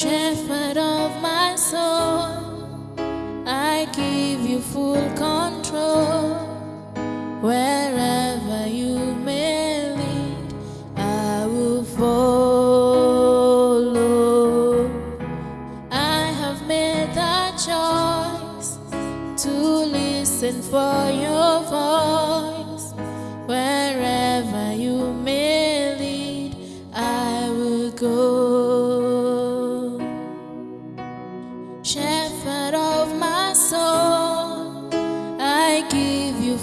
Shepherd of my soul, I give you full control. Wherever you may lead, I will follow. I have made that choice to listen for your voice. Wherever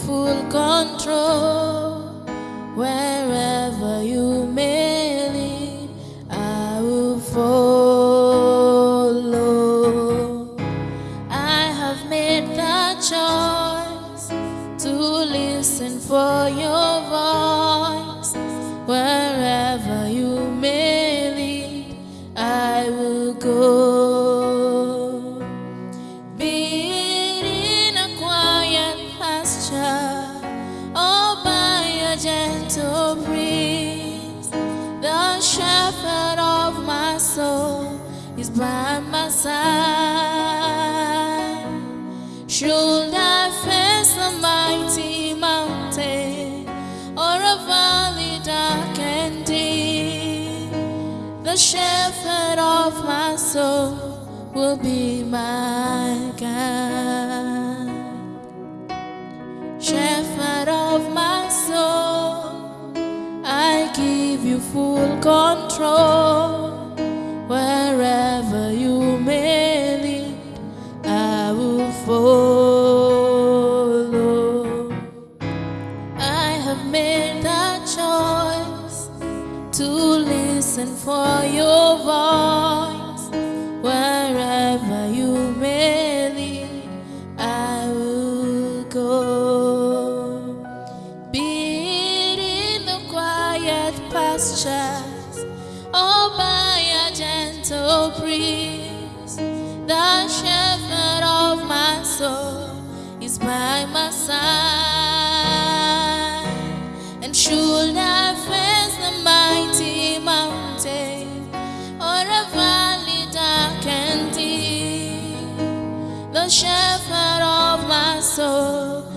full control. Wherever you may lead, I will follow. I have made the choice to listen for your voice. Wherever you may lead, I will go. Soul is by my side. Should I face a mighty mountain or a valley dark and deep, the shepherd of my soul will be my guide. Shepherd of my soul, I give you full control. Wherever you may lead, I will follow. I have made that choice to listen for your voice. Wherever you may lead, I will go. Be it in the quiet pastures or by gentle breeze, the shepherd of my soul is by my side. And should I face the mighty mountain or a valley dark and deep, the shepherd of my soul